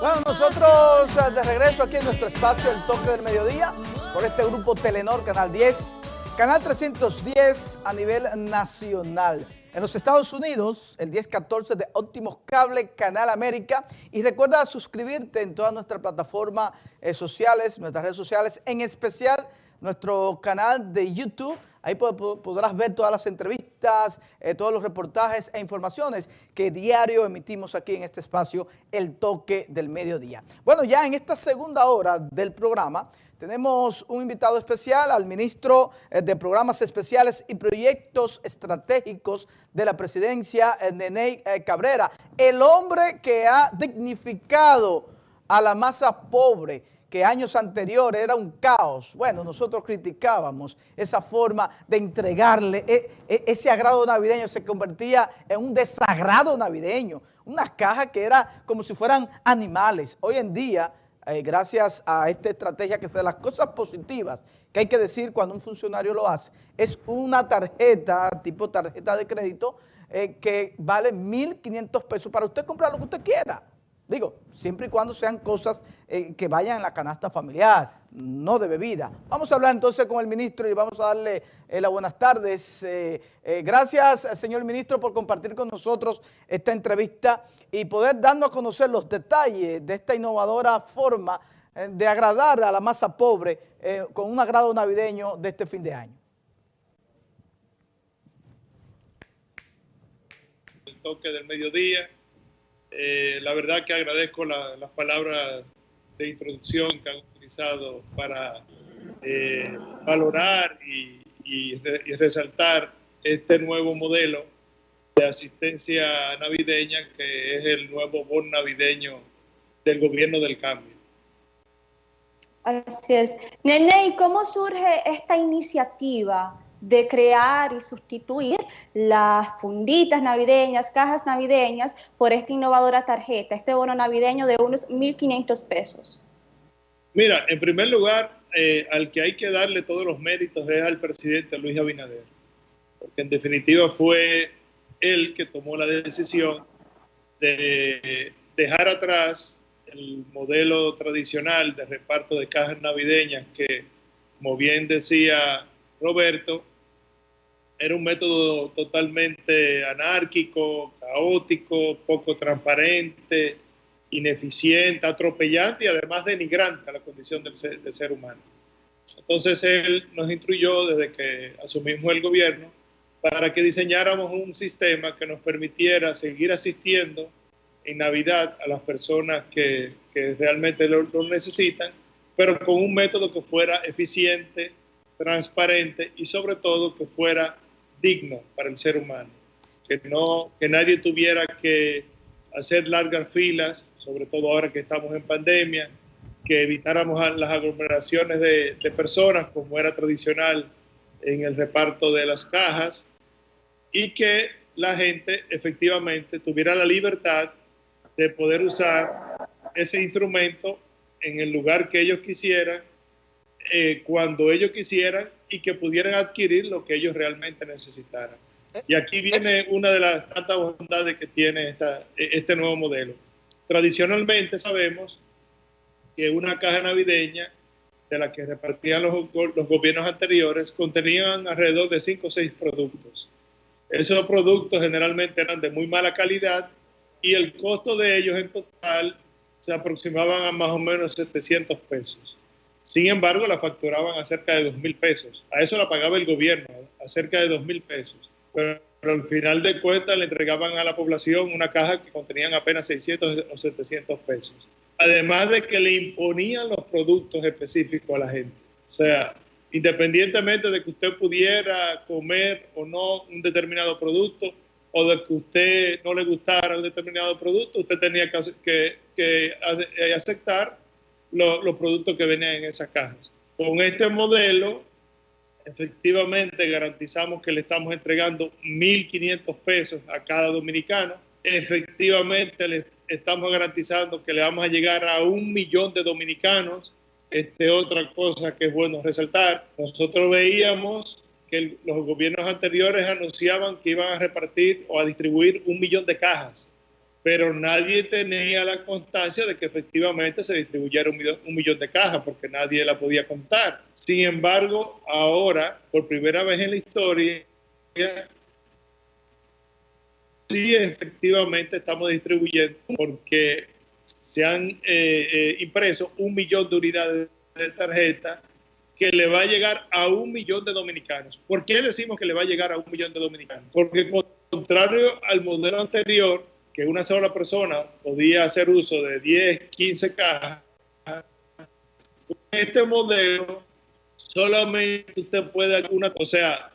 Bueno, nosotros eh, de regreso aquí en nuestro espacio El Toque del Mediodía por este grupo Telenor, Canal 10, Canal 310 a nivel nacional. En los Estados Unidos, el 1014 de Óptimos Cable, Canal América. Y recuerda suscribirte en todas nuestras plataformas eh, sociales, nuestras redes sociales, en especial nuestro canal de YouTube. Ahí podrás ver todas las entrevistas, eh, todos los reportajes e informaciones que diario emitimos aquí en este espacio, El Toque del Mediodía. Bueno, ya en esta segunda hora del programa tenemos un invitado especial al ministro eh, de Programas Especiales y Proyectos Estratégicos de la presidencia, eh, Nene Cabrera, el hombre que ha dignificado a la masa pobre, que años anteriores era un caos. Bueno, nosotros criticábamos esa forma de entregarle, e, e, ese agrado navideño se convertía en un desagrado navideño, una caja que era como si fueran animales. Hoy en día, eh, gracias a esta estrategia que de las cosas positivas que hay que decir cuando un funcionario lo hace, es una tarjeta, tipo tarjeta de crédito, eh, que vale 1.500 pesos para usted comprar lo que usted quiera. Digo, siempre y cuando sean cosas eh, que vayan en la canasta familiar, no de bebida. Vamos a hablar entonces con el ministro y vamos a darle eh, las buenas tardes. Eh, gracias, señor ministro, por compartir con nosotros esta entrevista y poder darnos a conocer los detalles de esta innovadora forma de agradar a la masa pobre con un agrado navideño de este fin de año. El toque del mediodía eh, la verdad que agradezco las palabras de introducción que han utilizado para eh, valorar y, resaltar este nuevo modelo de asistencia navideña que es el nuevo bon navideño del gobierno del cambio. Así es. Nene, ¿y cómo surge esta iniciativa de crear y sustituir las funditas navideñas, cajas navideñas, por esta innovadora tarjeta, este bono navideño de unos 1.500 pesos? Mira, en primer lugar, eh, al que hay que darle todos los méritos es al presidente Luis Abinader, porque en definitiva fue él que tomó la decisión de dejar atrás el modelo tradicional de reparto de cajas navideñas que, como bien decía Roberto, era un método totalmente anárquico, caótico, poco transparente, ineficiente, atropellante y además denigrante a la condición del ser, ser humano. Entonces él nos instruyó desde que asumimos el gobierno para que diseñáramos un sistema que nos permitiera seguir asistiendo en Navidad a las personas que, realmente lo, lo necesitan, pero con un método que fuera eficiente, transparente y sobre todo que fuera digno para el ser humano, que, no, que nadie tuviera que hacer largas filas, sobre todo ahora que estamos en pandemia, que evitáramos las aglomeraciones de, de personas como era tradicional en el reparto de las cajas y que la gente efectivamente tuviera la libertad de poder usar ese instrumento en el lugar que ellos quisieran, eh, cuando ellos quisieran y que pudieran adquirir lo que ellos realmente necesitaran. Y aquí viene una de las tantas bondades que tiene esta, este nuevo modelo. Tradicionalmente sabemos que una caja navideña de la que repartían los, los gobiernos anteriores contenían alrededor de 5 o 6 productos. Esos productos generalmente eran de muy mala calidad y el costo de ellos en total se aproximaban a más o menos 700 pesos. Sin embargo, la facturaban a cerca de 2 mil pesos. A eso la pagaba el gobierno, a cerca de 2 mil pesos. Pero, al final de cuentas le entregaban a la población una caja que contenían apenas 600 o 700 pesos. Además de que le imponían los productos específicos a la gente. O sea, independientemente de que usted pudiera comer o no un determinado producto, o de que usted no le gustara un determinado producto, usted tenía que, que aceptar los productos que venían en esas cajas. Con este modelo, efectivamente garantizamos que le estamos entregando 1.500 pesos a cada dominicano. Efectivamente le estamos garantizando que le vamos a llegar a un millón de dominicanos. Este, otra cosa que es bueno resaltar, nosotros veíamos que los gobiernos anteriores anunciaban que iban a repartir o a distribuir un millón de cajas pero nadie tenía la constancia de que efectivamente se distribuyera un millón, de cajas, porque nadie la podía contar. Sin embargo, ahora, por primera vez en la historia, sí efectivamente estamos distribuyendo, porque se han eh, eh, impreso un millón de unidades de tarjeta que le va a llegar a un millón de dominicanos. ¿Por qué decimos que le va a llegar a un millón de dominicanos? Porque contrario al modelo anterior, que una sola persona podía hacer uso de 10, 15 cajas, este modelo solamente usted puede, una, o sea,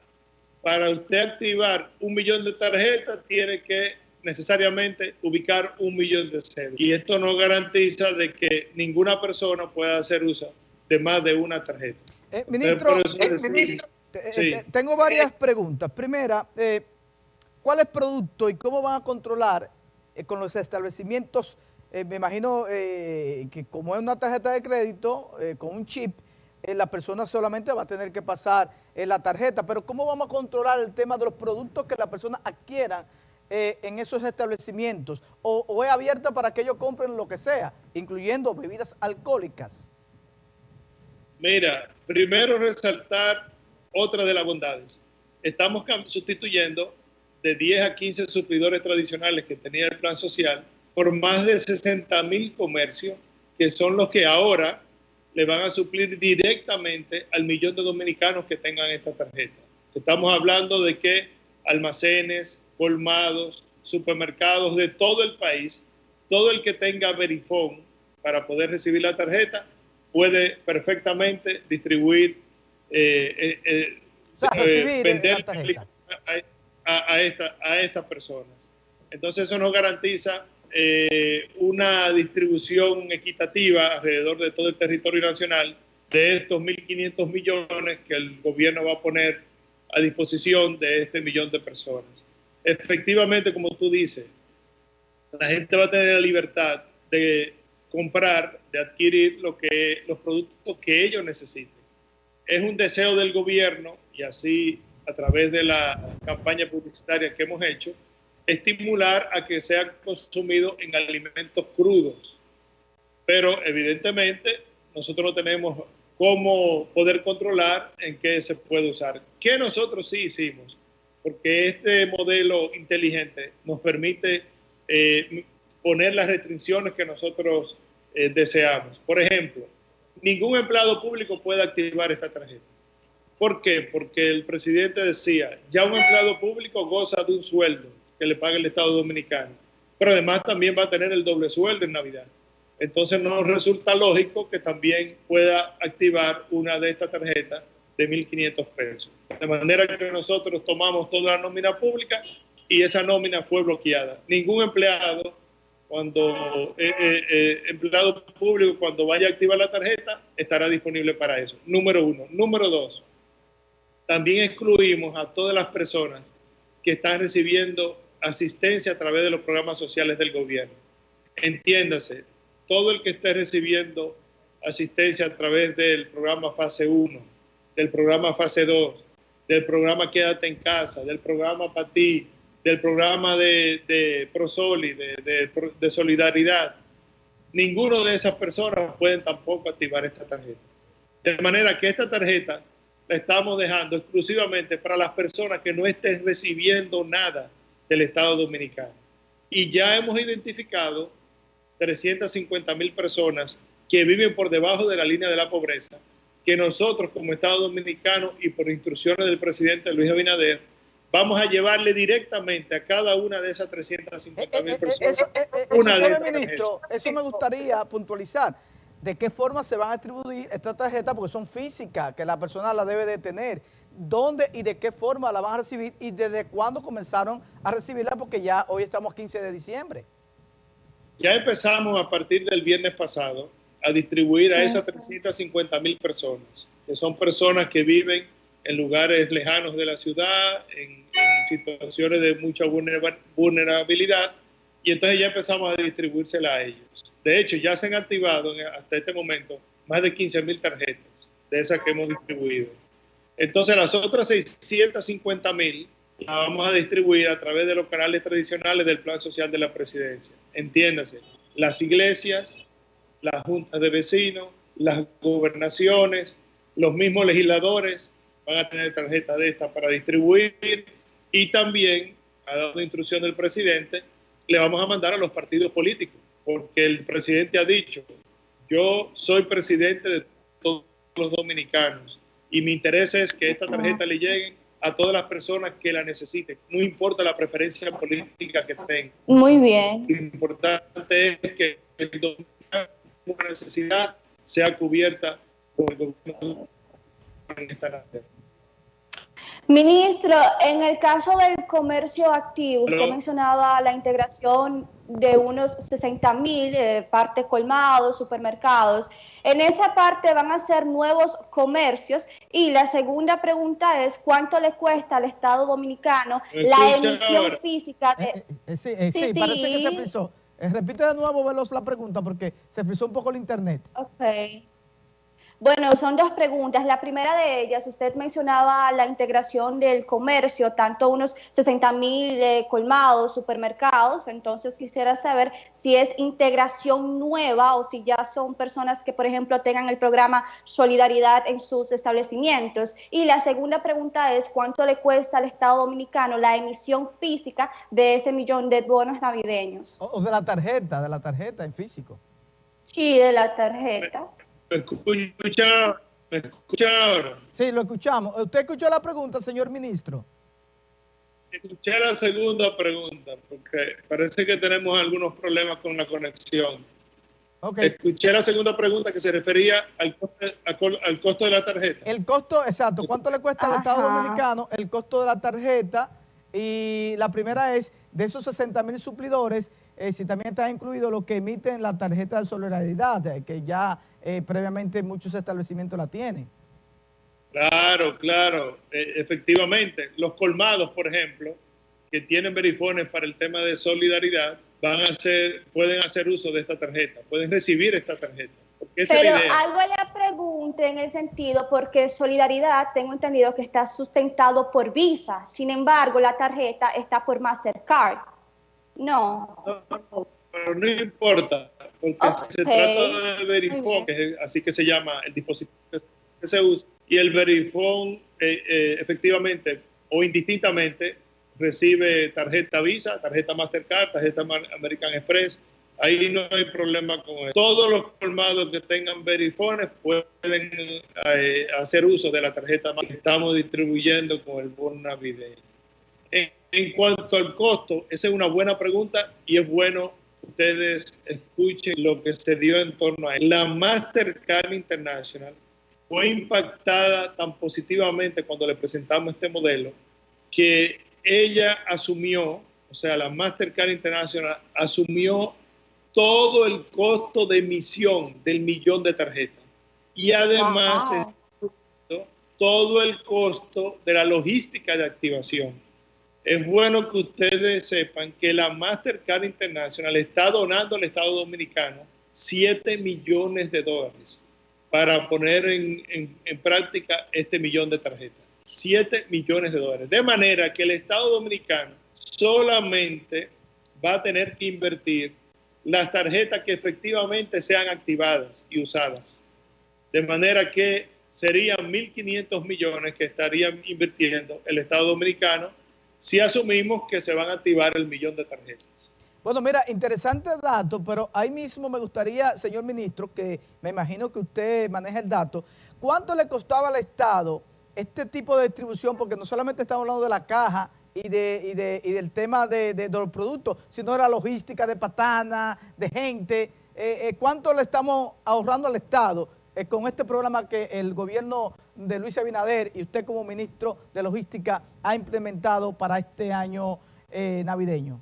para usted activar un millón de tarjetas tiene que necesariamente ubicar un millón de ceros. Y esto no garantiza de que ninguna persona pueda hacer uso de más de una tarjeta. Eh, ministro, eh, eh, tengo varias preguntas. Primera, ¿cuál es el producto y cómo van a controlar con los establecimientos? me imagino que como es una tarjeta de crédito con un chip, la persona solamente va a tener que pasar la tarjeta, pero ¿cómo vamos a controlar el tema de los productos que la persona adquiera en esos establecimientos? O, ¿O es abierta para que ellos compren lo que sea, incluyendo bebidas alcohólicas? Mira, primero resaltar otra de las bondades. Estamos sustituyendo de 10 a 15 suplidores tradicionales que tenía el plan social por más de 60 mil comercios que son los que ahora le van a suplir directamente al millón de dominicanos que tengan esta tarjeta. Estamos hablando de que almacenes, colmados, supermercados de todo el país, todo el que tenga verifón para poder recibir la tarjeta, puede perfectamente distribuir, eh, eh, eh, vender a, a estas personas. Entonces eso nos garantiza una distribución equitativa alrededor de todo el territorio nacional de estos 1.500 millones que el gobierno va a poner a disposición de este millón de personas. Efectivamente, como tú dices, la gente va a tener la libertad de comprar, de adquirir los productos que ellos necesiten. Es un deseo del gobierno y así a través de la campaña publicitaria que hemos hecho, estimular a que sea consumido en alimentos crudos. Pero evidentemente nosotros no tenemos cómo poder controlar en qué se puede usar. ¿Qué nosotros sí hicimos? Porque este modelo inteligente nos permite eh, poner las restricciones que nosotros eh, deseamos. Por ejemplo, ningún empleado público puede activar esta tarjeta. ¿Por qué? Porque el presidente decía, ya un empleado público goza de un sueldo que le paga el Estado Dominicano, pero además también va a tener el doble sueldo en Navidad. Entonces nos resulta lógico que también pueda activar una de estas tarjetas de 1.500 pesos. De manera que nosotros tomamos toda la nómina pública y esa nómina fue bloqueada. Ningún empleado cuando eh, eh, eh, empleado público, cuando vaya a activar la tarjeta, estará disponible para eso. Número uno. Número dos, también excluimos a todas las personas que están recibiendo asistencia a través de los programas sociales del gobierno. Entiéndase, todo el que esté recibiendo asistencia a través del programa fase 1, del programa fase 2, del programa Quédate en casa, del programa PATI, del programa de, de Prosoli, de, de, solidaridad, ninguno de esas personas pueden tampoco activar esta tarjeta. De manera que esta tarjeta la estamos dejando exclusivamente para las personas que no estén recibiendo nada del Estado Dominicano. Y ya hemos identificado 350 mil personas que viven por debajo de la línea de la pobreza, que nosotros como Estado Dominicano y por instrucciones del presidente Luis Abinader, vamos a llevarle directamente a cada una de esas 350 mil eh, eh, eh, personas. Eso, ministro, eso me gustaría puntualizar. ¿De qué forma se van a distribuir estas tarjetas? Porque son físicas, que la persona la debe de tener. ¿Dónde y de qué forma la van a recibir? ¿Y desde cuándo comenzaron a recibirla? Porque ya hoy estamos 15 de diciembre. Ya empezamos a partir del viernes pasado a distribuir a esas 350 mil personas, que son personas que viven en lugares lejanos de la ciudad, en, situaciones de mucha vulnerabilidad, y entonces ya empezamos a distribuírsela a ellos. De hecho, ya se han activado hasta este momento más de 15 mil tarjetas de esas que hemos distribuido. Entonces, las otras 650 mil la vamos a distribuir a través de los canales tradicionales del Plan Social de la Presidencia. Entiéndase, las iglesias, las juntas de vecinos, las gobernaciones, los mismos legisladores van a tener tarjeta de esta para distribuir y también, ha dado instrucción del presidente, le vamos a mandar a los partidos políticos, porque el presidente ha dicho, yo soy presidente de todos los dominicanos y mi interés es que esta tarjeta le llegue a todas las personas que la necesiten, no importa la preferencia política que tengan. Muy bien. Lo importante es que el dominicano una necesidad sea cubierta por el gobierno en esta nación. Ministro, en el caso del comercio activo, usted mencionaba la integración de unos 60 mil eh, partes colmados, supermercados. En esa parte van a ser nuevos comercios y la segunda pregunta es cuánto le cuesta al Estado Dominicano la emisión física de... Eh, eh, sí, sí, parece que se frizó. repite de nuevo, Veloz, la pregunta porque se frizó un poco el internet. Ok. Bueno, son dos preguntas. La primera de ellas, usted mencionaba la integración del comercio, tanto unos 60 mil eh, colmados, supermercados, entonces quisiera saber si es integración nueva o si ya son personas que, por ejemplo, tengan el programa Solidaridad en sus establecimientos. Y la segunda pregunta es, ¿cuánto le cuesta al Estado Dominicano la emisión física de ese millón de bonos navideños? O de la tarjeta, de la tarjeta en físico. Sí, de la tarjeta. ¿Me escucha, ¿Me escucha ahora? Sí, lo escuchamos. ¿Usted escuchó la pregunta, señor ministro? Escuché la segunda pregunta, porque parece que tenemos algunos problemas con la conexión. Okay. Escuché la segunda pregunta que se refería al costo, de la tarjeta. El costo, exacto. ¿Cuánto le cuesta al Estado Dominicano el costo de la tarjeta? Y la primera es, de esos 60 mil suplidores, eh, si también está incluido lo que emiten la tarjeta de solidaridad, eh, que ya eh, previamente muchos establecimientos la tienen. Claro, claro, efectivamente. Los colmados, por ejemplo, que tienen verifones para el tema de solidaridad, van a hacer, pueden hacer uso de esta tarjeta, pueden recibir esta tarjeta. Pero algo le pregunte en el sentido, porque Solidaridad, tengo entendido que está sustentado por Visa, sin embargo, la tarjeta está por Mastercard. No. No, pero no importa, porque se trata de Verifone, así que se llama el dispositivo que se usa, y el Verifone eh, eh, efectivamente o indistintamente recibe tarjeta Visa, tarjeta Mastercard, tarjeta American Express, ahí no hay problema con eso. Todos los colmados que tengan Verifones pueden eh, hacer uso de la tarjeta que estamos distribuyendo con el bono navideño. En cuanto al costo, esa es una buena pregunta y es bueno ustedes escuchen lo que se dio en torno a él. La Mastercard International fue impactada tan positivamente cuando le presentamos este modelo que ella asumió, o sea, la Mastercard International asumió todo el costo de emisión del millón de tarjetas. Y además todo el costo de la logística de activación es bueno que ustedes sepan que la Mastercard International está donando al Estado Dominicano 7 millones de dólares para poner en, práctica este millón de tarjetas. 7 millones de dólares. De manera que el Estado Dominicano solamente va a tener que invertir las tarjetas que efectivamente sean activadas y usadas. De manera que serían 1.500 millones que estarían invirtiendo el Estado Dominicano si asumimos que se van a activar el millón de tarjetas. Bueno, mira, interesante dato, pero ahí mismo me gustaría, señor ministro, que me imagino que usted maneja el dato, ¿cuánto le costaba al Estado este tipo de distribución? Porque no solamente estamos hablando de la caja y, de, del tema de, los productos, sino de la logística de patana, de gente. Eh, eh, ¿Cuánto le estamos ahorrando al Estado eh, con este programa que el gobierno de Luis Abinader y usted como ministro de Logística ha implementado para este año eh, navideño?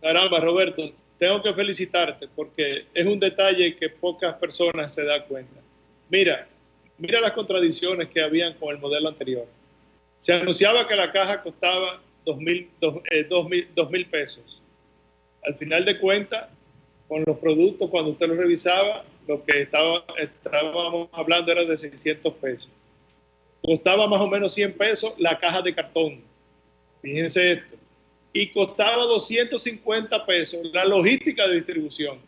Caramba, Roberto, tengo que felicitarte porque es un detalle que pocas personas se dan cuenta. Mira, mira las contradicciones que habían con el modelo anterior. Se anunciaba que la caja costaba dos mil, eh, pesos. Al final de cuentas, con los productos, cuando usted los revisaba, lo que estaba, estábamos hablando era de 600 pesos. Costaba más o menos 100 pesos la caja de cartón. Fíjense esto. Y costaba 250 pesos la logística de distribución.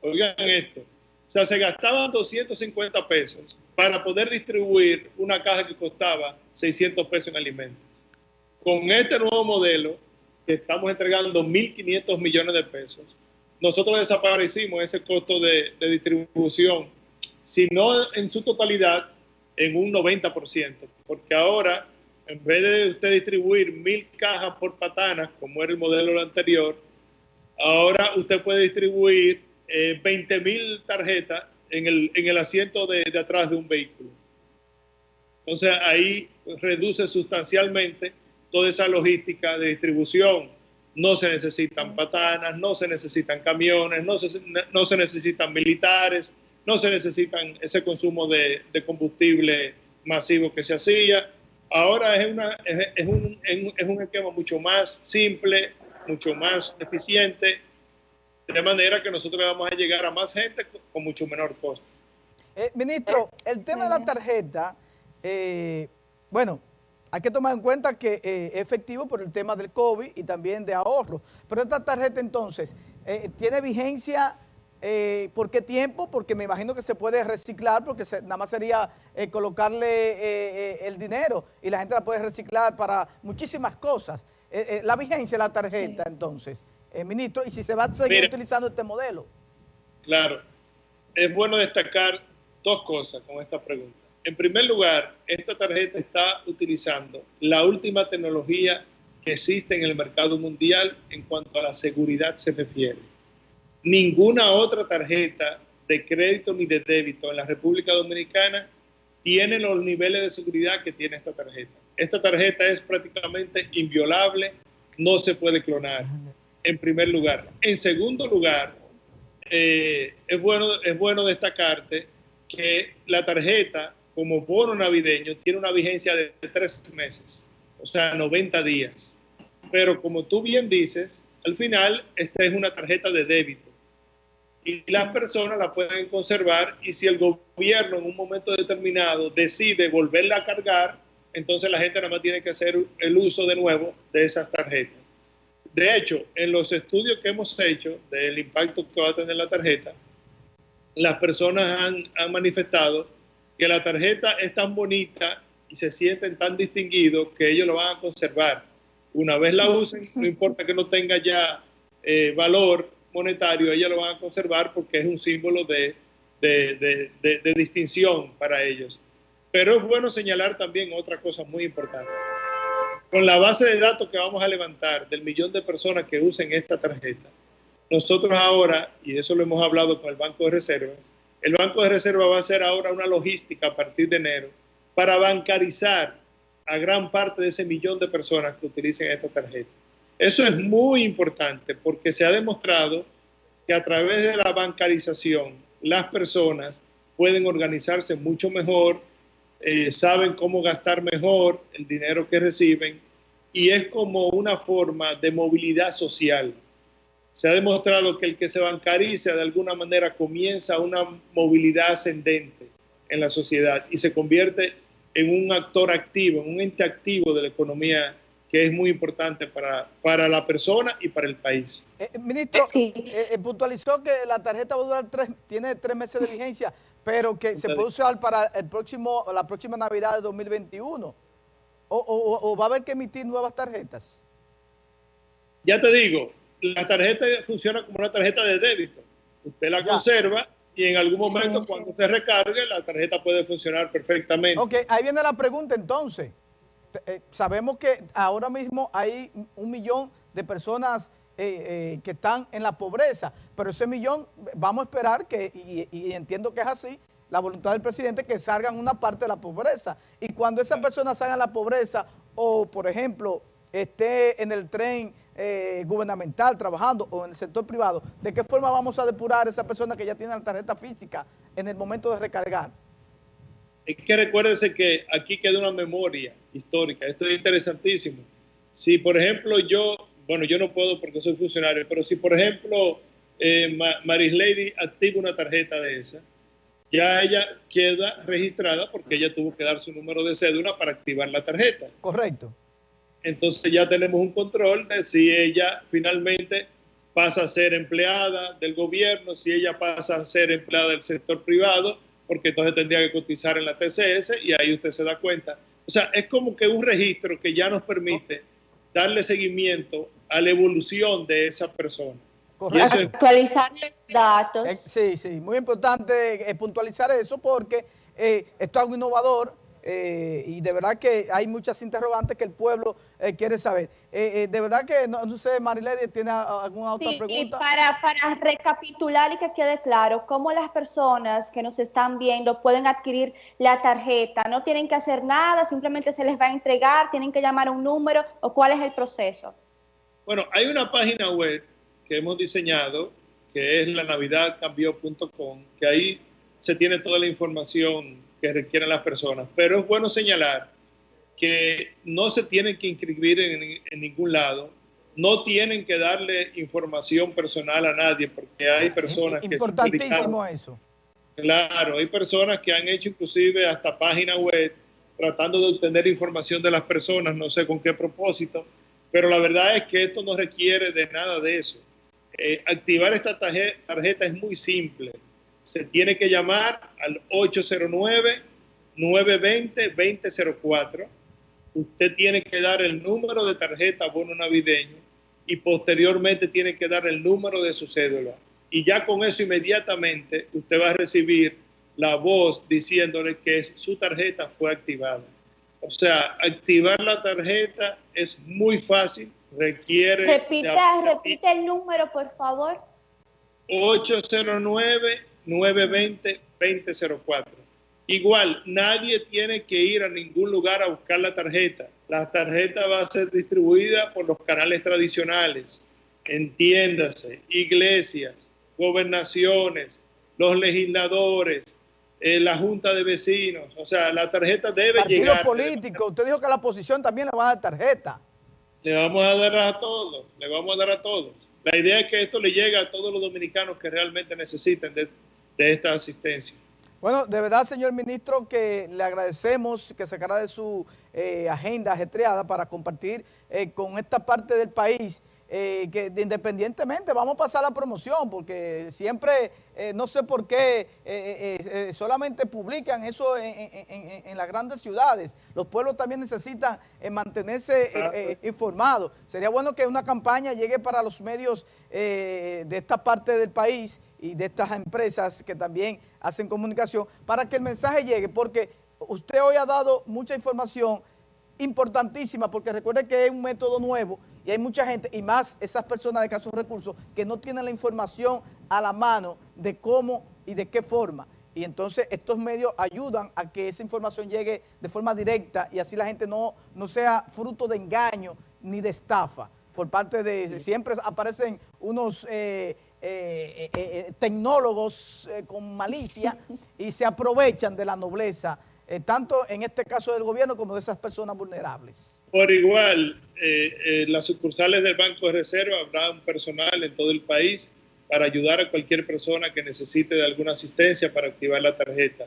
Oigan esto. O sea, se gastaban 250 pesos para poder distribuir una caja que costaba 600 pesos en alimentos. Con este nuevo modelo, que estamos entregando 1.500 millones de pesos, nosotros desaparecimos ese costo de, de distribución, si no en su totalidad, en un 90%, porque ahora, en vez de usted distribuir mil cajas por patanas, como era el modelo anterior, ahora usted puede distribuir 20 eh, mil tarjetas en el, en el asiento de, de, atrás de un vehículo. Entonces ahí reduce sustancialmente toda esa logística de distribución. No se necesitan patanas, no se necesitan camiones, no se, no se necesitan militares, no se necesitan ese consumo de, combustible masivo que se hacía. Ahora es, una, es, un, es un esquema mucho más simple, mucho más eficiente de manera que nosotros vamos a llegar a más gente con mucho menor costo. Eh, ministro, el tema de la tarjeta, eh, bueno, hay que tomar en cuenta que eh, es efectivo por el tema del COVID y también de ahorro. Pero esta tarjeta entonces, ¿tiene vigencia eh, por qué tiempo? Porque me imagino que se puede reciclar porque se, nada más sería colocarle el dinero y la gente la puede reciclar para muchísimas cosas. la vigencia de la tarjeta sí. entonces, ministro, y si se va a seguir Mira, utilizando este modelo. Claro, es bueno destacar dos cosas con esta pregunta. En primer lugar, esta tarjeta está utilizando la última tecnología que existe en el mercado mundial en cuanto a la seguridad se refiere. Ninguna otra tarjeta de crédito ni de débito en la República Dominicana tiene los niveles de seguridad que tiene esta tarjeta. Esta tarjeta es prácticamente inviolable, no se puede clonar, en primer lugar. En segundo lugar, eh, es, bueno, es bueno destacarte que la tarjeta como bono navideño tiene una vigencia de tres meses, o sea, 90 días. Pero como tú bien dices, al final esta es una tarjeta de débito y las personas la pueden conservar y si el gobierno en un momento determinado decide volverla a cargar, entonces la gente nada más tiene que hacer el uso de nuevo de esas tarjetas. De hecho, en los estudios que hemos hecho del impacto que va a tener la tarjeta, las personas han, han manifestado que la tarjeta es tan bonita y se sienten tan distinguidos que ellos lo van a conservar. Una vez la usen, no importa que no tenga ya eh, valor monetario, ellos lo van a conservar porque es un símbolo de, de, de, de, distinción para ellos. Pero es bueno señalar también otra cosa muy importante. Con la base de datos que vamos a levantar del millón de personas que usen esta tarjeta, nosotros ahora, y eso lo hemos hablado con el Banco de Reservas, el Banco de Reserva va a hacer ahora una logística a partir de enero para bancarizar a gran parte de ese millón de personas que utilicen esta tarjeta. Eso es muy importante porque se ha demostrado que a través de la bancarización las personas pueden organizarse mucho mejor, eh, saben cómo gastar mejor el dinero que reciben y es como una forma de movilidad social. Se ha demostrado que el que se bancariza de alguna manera comienza una movilidad ascendente en la sociedad y se convierte en un actor activo, en un ente activo de la economía que es muy importante para, para la persona y para el país. Eh, ministro, sí. eh, eh, puntualizó que la tarjeta va a durar tres, tiene tres meses de vigencia, pero que se puede usar para el próximo, la próxima Navidad de 2021. O, o, ¿O va a haber que emitir nuevas tarjetas? Ya te digo, la tarjeta funciona como una tarjeta de débito. Usted la ya. conserva y en algún momento cuando se recargue la tarjeta puede funcionar perfectamente. Ok, ahí viene la pregunta entonces. Eh, sabemos que ahora mismo hay un millón de personas eh, eh, que están en la pobreza, pero ese millón vamos a esperar que, y, y, entiendo que es así, la voluntad del presidente que salgan una parte de la pobreza. Y cuando esas personas salgan la pobreza o, por ejemplo, esté en el tren eh, gubernamental trabajando o en el sector privado, ¿de qué forma vamos a depurar a esa persona que ya tiene la tarjeta física en el momento de recargar? Es que recuérdense que aquí queda una memoria histórica, esto es interesantísimo. Si, por ejemplo, yo, bueno, yo no puedo porque soy funcionario, pero si, por ejemplo, eh, Maris Lady activa una tarjeta de esa, ya ella queda registrada porque ella tuvo que dar su número de cédula para activar la tarjeta. Correcto. entonces ya tenemos un control de si ella finalmente pasa a ser empleada del gobierno, si ella pasa a ser empleada del sector privado, porque entonces tendría que cotizar en la TCS y ahí usted se da cuenta. O sea, es como que un registro que ya nos permite darle seguimiento a la evolución de esa persona. Actualizar los datos. Eh, sí, sí, muy importante eh, puntualizar eso porque eh, esto es algo innovador, eh, y de verdad que hay muchas interrogantes que el pueblo eh, quiere saber. Eh, de verdad que, no, sé, Marilady, ¿tiene alguna otra pregunta? Para, para recapitular y que quede claro, ¿cómo las personas que nos están viendo pueden adquirir la tarjeta? ¿No tienen que hacer nada? ¿Simplemente se les va a entregar? ¿Tienen que llamar a un número? ¿O cuál es el proceso? Bueno, hay una página web que hemos diseñado, que es la navidadcambió.com, que ahí se tiene toda la información que requieren las personas. Pero es bueno señalar que no se tienen que inscribir en, ningún lado, no tienen que darle información personal a nadie, porque hay personas que... Importantísimo eso. Claro, hay personas que han hecho inclusive hasta página web tratando de obtener información de las personas, no sé con qué propósito, pero la verdad es que esto no requiere de nada de eso. Eh, activar esta tarjeta es muy simple se tiene que llamar al 809-920-2004. Usted tiene que dar el número de tarjeta bono navideño y posteriormente tiene que dar el número de su cédula. Y ya con eso inmediatamente usted va a recibir la voz diciéndole que su tarjeta fue activada. O sea, activar la tarjeta es muy fácil, requiere... Repita, repite el número, por favor. 809 920-2004. Igual, nadie tiene que ir a ningún lugar a buscar la tarjeta. La tarjeta va a ser distribuida por los canales tradicionales, entiéndase, iglesias, gobernaciones, los legisladores, eh, la junta de vecinos. O sea, la tarjeta debe llegar. político, usted dijo que la oposición también le va a dar tarjeta. Le vamos a dar a todos, le vamos a dar a todos. La idea es que esto le llegue a todos los dominicanos que realmente necesiten de, de esta asistencia. Bueno, de verdad, señor ministro, que le agradecemos que sacara de su eh, agenda ajetreada para compartir eh, con esta parte del país eh, que independientemente vamos a pasar la promoción porque siempre, no sé por qué, solamente publican eso en, las grandes ciudades. Los pueblos también necesitan mantenerse informados. Sería bueno que una campaña llegue para los medios de esta parte del país y de estas empresas que también hacen comunicación para que el mensaje llegue, porque usted hoy ha dado mucha información importantísima, porque recuerde que es un método nuevo y hay mucha gente, y más esas personas de casos recursos, que no tienen la información a la mano de cómo y de qué forma. Y entonces estos medios ayudan a que esa información llegue de forma directa y así la gente no, no sea fruto de engaño ni de estafa. Por parte de, siempre aparecen unos... Eh, eh, eh, eh, tecnólogos con malicia y se aprovechan de la nobleza, tanto en este caso del gobierno como de esas personas vulnerables. Por igual, las sucursales del Banco de Reserva habrá un personal en todo el país para ayudar a cualquier persona que necesite de alguna asistencia para activar la tarjeta.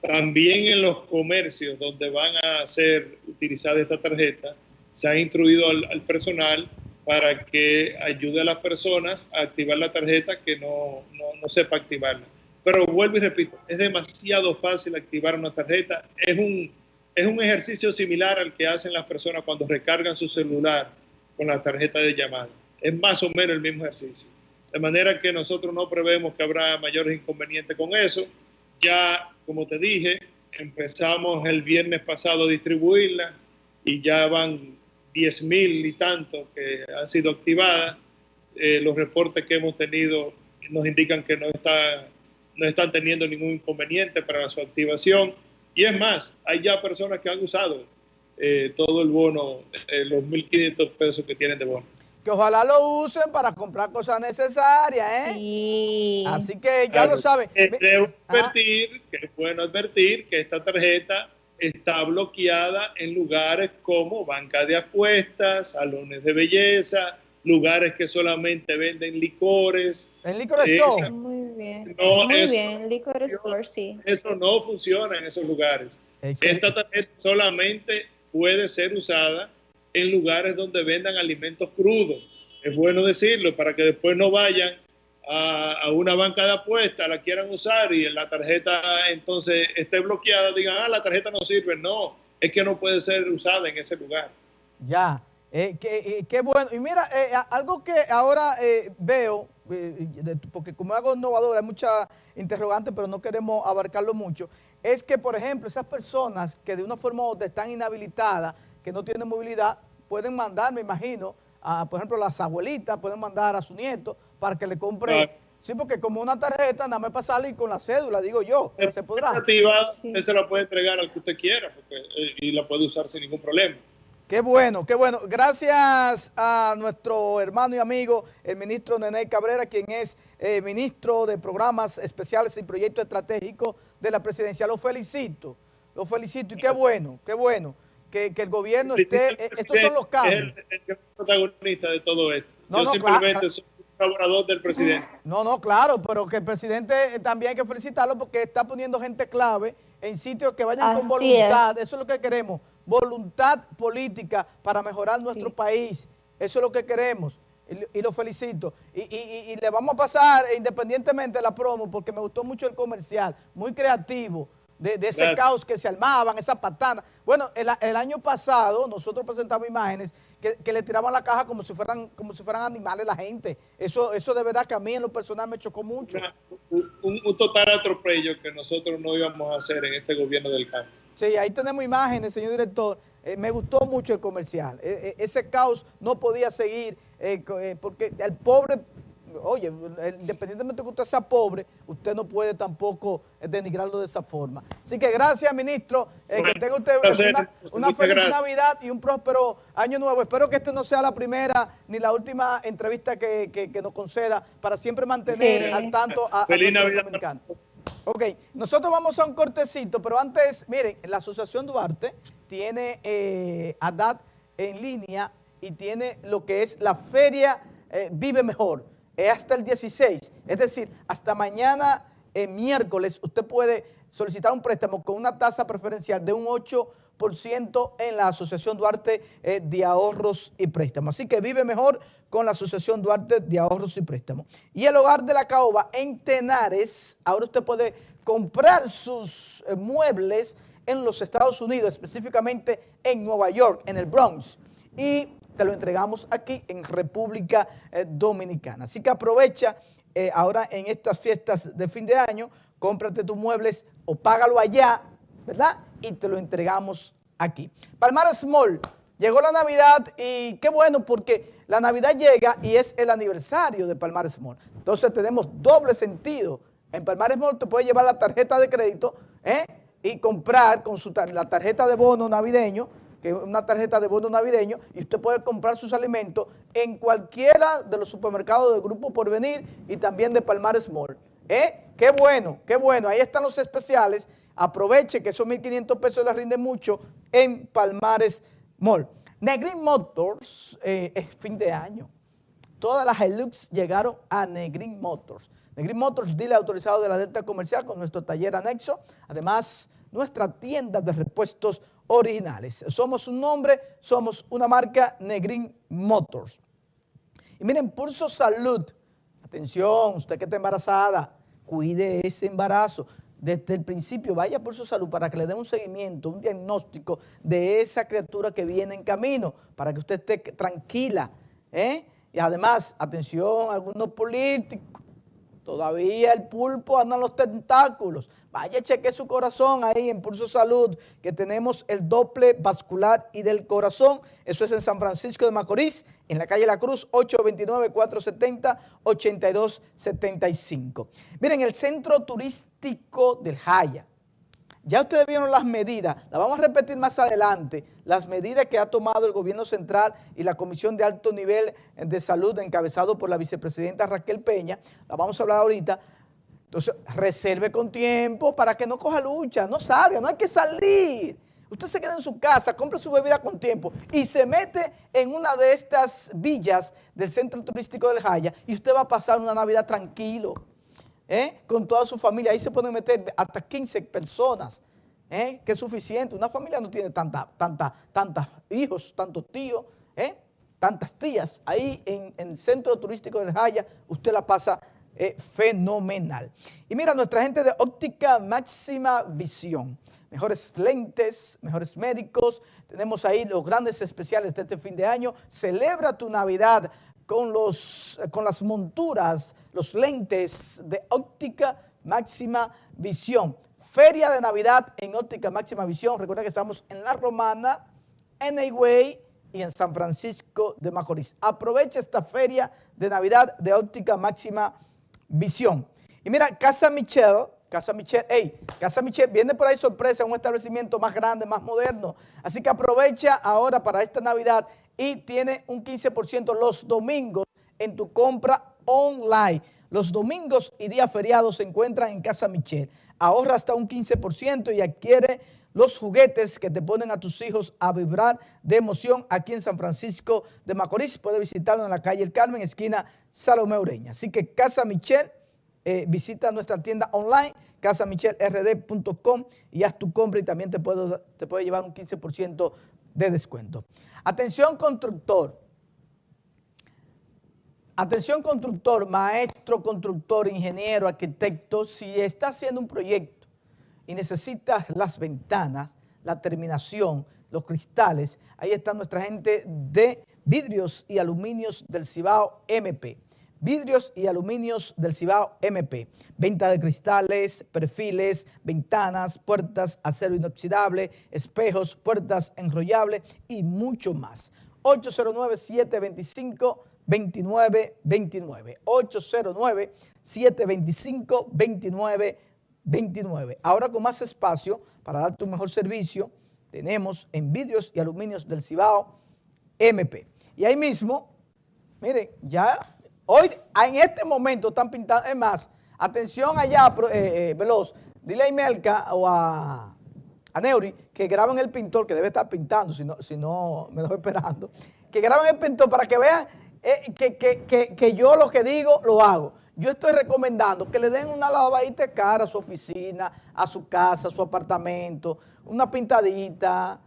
También en los comercios donde van a ser utilizada esta tarjeta, se ha instruido al personal para que ayude a las personas a activar la tarjeta que no, no, sepa activarla. Pero vuelvo y repito, es demasiado fácil activar una tarjeta. Es un, es un ejercicio similar al que hacen las personas cuando recargan su celular con la tarjeta de llamada. Es más o menos el mismo ejercicio. De manera que nosotros no prevemos que habrá mayores inconvenientes con eso. Ya, como te dije, empezamos el viernes pasado a distribuirlas y ya van 10 mil y tanto que han sido activadas. Eh, los reportes que hemos tenido nos indican que no, está, no están teniendo ningún inconveniente para su activación. Y es más, hay ya personas que han usado eh, todo el bono, eh, los 1.500 pesos que tienen de bono. Que ojalá lo usen para comprar cosas necesarias, ¿eh? Así que ya lo saben. Debo advertir, que es bueno advertir que esta tarjeta está bloqueada en lugares como banca de apuestas, salones de belleza, lugares que solamente venden licores. ¿En licor store? Muy bien. No, Muy bien, licor store, sí. Eso no funciona en esos lugares. Esta tarjeta solamente puede ser usada en lugares donde vendan alimentos crudos. Es bueno decirlo para que después no vayan a, una banca de apuestas, la quieran usar y la tarjeta entonces esté bloqueada, digan, ah, la tarjeta no sirve. No, es que no puede ser usada en ese lugar. Ya, eh, eh, qué, bueno. Y mira, eh, algo que ahora veo, porque como hago innovador hay muchas interrogantes, pero no queremos abarcarlo mucho, es que, por ejemplo, esas personas que de una forma u otra están inhabilitadas, que no tienen movilidad, pueden mandar, me imagino, a, por ejemplo, las abuelitas, pueden mandar a su nieto para que le compre... Sí, porque como una tarjeta, nada más para salir con la cédula, digo yo, se podrá. Usted se la puede entregar al que usted quiera y la puede usar sin ningún problema. Qué bueno, qué bueno. Gracias a nuestro hermano y amigo, el ministro Nene Cabrera, quien es eh, ministro de Programas Especiales y Proyectos Estratégicos de la Presidencia. Lo felicito, lo felicito y qué bueno, qué bueno que, el gobierno esté... Eh, estos son los cambios. Es el, protagonista de todo esto. Yo simplemente soy un colaborador del presidente. No, no, claro, pero que el presidente también hay que felicitarlo porque está poniendo gente clave en sitios que vayan con voluntad. Eso es lo que queremos voluntad política para mejorar nuestro país. Eso es lo que queremos y, lo felicito. Y, le vamos a pasar independientemente de la promo porque me gustó mucho el comercial, muy creativo. De, ese caos que se armaban, esa patana. Bueno, el, año pasado nosotros presentamos imágenes que, le tiraban la caja como si fueran como si fueran animales la gente. Eso eso de verdad que a mí en lo personal me chocó mucho. un, un, total atropello que nosotros no íbamos a hacer en este gobierno del cambio. Sí, ahí tenemos imágenes, señor director. Eh, me gustó mucho el comercial. Eh, eh, ese caos no podía seguir porque el pobre, oye, independientemente de que usted sea pobre, usted no puede tampoco denigrarlo de esa forma. Así que gracias, ministro. que tenga usted una, feliz Navidad y un próspero año nuevo. Espero que esta no sea la primera ni la última entrevista que, nos conceda para siempre mantener al tanto a, a los dominicanos. Ok, nosotros vamos a un cortecito, pero antes, miren, la Asociación Duarte tiene eh, en línea y tiene lo que es la Feria eh, Vive Mejor. Es hasta el 16, es decir, hasta mañana eh, miércoles usted puede solicitar un préstamo con una tasa preferencial de un 8% en la Asociación Duarte eh, de Ahorros y Préstamos. Así que vive mejor con la Asociación Duarte de Ahorros y Préstamos. Y el Hogar de la Caoba en Tenares, ahora usted puede comprar sus eh, muebles en los Estados Unidos, específicamente en Nueva York, en el Bronx. Y te lo entregamos aquí en República eh, Dominicana. Así que aprovecha ahora en estas fiestas de fin de año, cómprate tus muebles o págalo allá, ¿verdad? y te lo entregamos aquí. Palmar Small, llegó la Navidad y qué bueno porque la Navidad llega y es el aniversario de Palmar Small. Entonces tenemos doble sentido. En Palmar Small te puede llevar la tarjeta de crédito ¿eh? y comprar con la tarjeta de bono navideño, que es una tarjeta de bono navideño, y usted puede comprar sus alimentos en cualquiera de los supermercados del Grupo Porvenir y también de Palmar Small. ¿Eh? Qué bueno, qué bueno. Ahí están los especiales aproveche que esos 1.500 pesos le rinden mucho en Palmares Mall. Negrin Motors eh, es fin de año. Todas las Hilux llegaron a Negrin Motors. Negrin Motors, dile autorizado de la Delta Comercial con nuestro taller anexo. Además, nuestra tienda de repuestos originales. Somos un nombre, somos una marca Negrin Motors. Y miren, Pulso Salud. Atención, usted que está embarazada, cuide ese embarazo desde el principio vaya por su salud para que le den un seguimiento, un diagnóstico de esa criatura que viene en camino, para que usted esté tranquila. ¿eh? Y además, atención, algunos políticos, todavía el pulpo anda en los tentáculos. Vaya, cheque su corazón ahí en Pulso Salud, que tenemos el doble vascular y del corazón. Eso es en San Francisco de Macorís, en la calle La Cruz, 829-470-8275. Miren, el centro turístico del Jaya. Ya ustedes vieron las medidas, las vamos a repetir más adelante, las medidas que ha tomado el gobierno central y la Comisión de Alto Nivel de Salud encabezado por la vicepresidenta Raquel Peña, la vamos a hablar ahorita, entonces, reserve con tiempo para que no coja lucha, no salga, no hay que salir. Usted se queda en su casa, compra su bebida con tiempo y se mete en una de estas villas del centro turístico del Jaya y usted va a pasar una Navidad tranquilo, ¿eh? con toda su familia. Ahí se pueden meter hasta 15 personas. ¿eh? que es suficiente. Una familia no tiene tanta, tanta, tantos hijos, tantos tíos, ¿eh? tantas tías. Ahí en, el centro turístico del Jaya, usted la pasa eh, fenomenal. Y mira, nuestra gente de óptica máxima visión. Mejores lentes, mejores médicos. Tenemos ahí los grandes especiales de este fin de año. Celebra tu Navidad con, los, con las monturas, los lentes de óptica máxima visión. Feria de Navidad en óptica máxima visión. Recuerda que estamos en La Romana, en Higüey y en San Francisco de Macorís. Aprovecha esta feria de Navidad de óptica máxima visión. Y mira, Casa Michelle, Casa Michelle, hey, Casa Michelle viene por ahí sorpresa, un establecimiento más grande, más moderno. Así que aprovecha ahora para esta Navidad y tiene un 15% los domingos en tu compra online. Los domingos y días feriados se encuentran en Casa Michelle. Ahorra hasta un 15% y adquiere los juguetes que te ponen a tus hijos a vibrar de emoción aquí en San Francisco de Macorís. Puedes visitarlo en la calle El Carmen, esquina Salomé Ureña. Así que Casa Michelle, eh, visita nuestra tienda online, casamichelrd.com y haz tu compra y también te puede, te puede llevar un 15% de descuento. Atención constructor, Atención constructor, maestro, constructor, ingeniero, arquitecto, si está haciendo un proyecto y necesitas las ventanas, la terminación, los cristales, ahí está nuestra gente de vidrios y aluminios del Cibao MP. Vidrios y aluminios del Cibao MP. Venta de cristales, perfiles, ventanas, puertas, acero inoxidable, espejos, puertas enrollables y mucho más. 809-725 2929 809 725 2929 Ahora con más espacio para darte un mejor servicio, tenemos en vidrios y aluminios del Cibao MP. Y ahí mismo, miren, ya hoy, en este momento están pintando, es más, atención allá, eh, eh, Veloz, dile a Imelka o a, a Neuri que graben el pintor, que debe estar pintando, si no, si no me dejo esperando, que graben el pintor para que vean eh, que, yo lo que digo lo hago. Yo estoy recomendando que le den una lavadita cara a su oficina, a su casa, a su apartamento, una pintadita.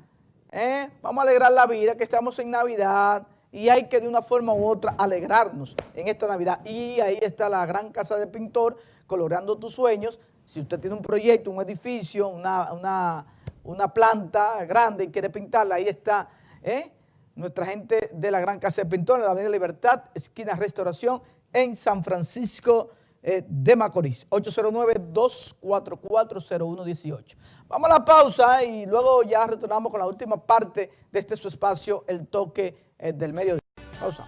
Vamos a alegrar la vida, que estamos en Navidad y hay que de una forma u otra alegrarnos en esta Navidad. Y ahí está la gran casa del pintor, coloreando tus sueños. Si usted tiene un proyecto, un edificio, una, una, una planta grande y quiere pintarla, ahí está. ¿eh? nuestra gente de la Gran Casa de Pintor, en la Avenida Libertad, esquina Restauración, en San Francisco eh, de Macorís. 809-244-0118. Vamos a la pausa y luego ya retornamos con la última parte de este su espacio, el toque del mediodía. Pausa.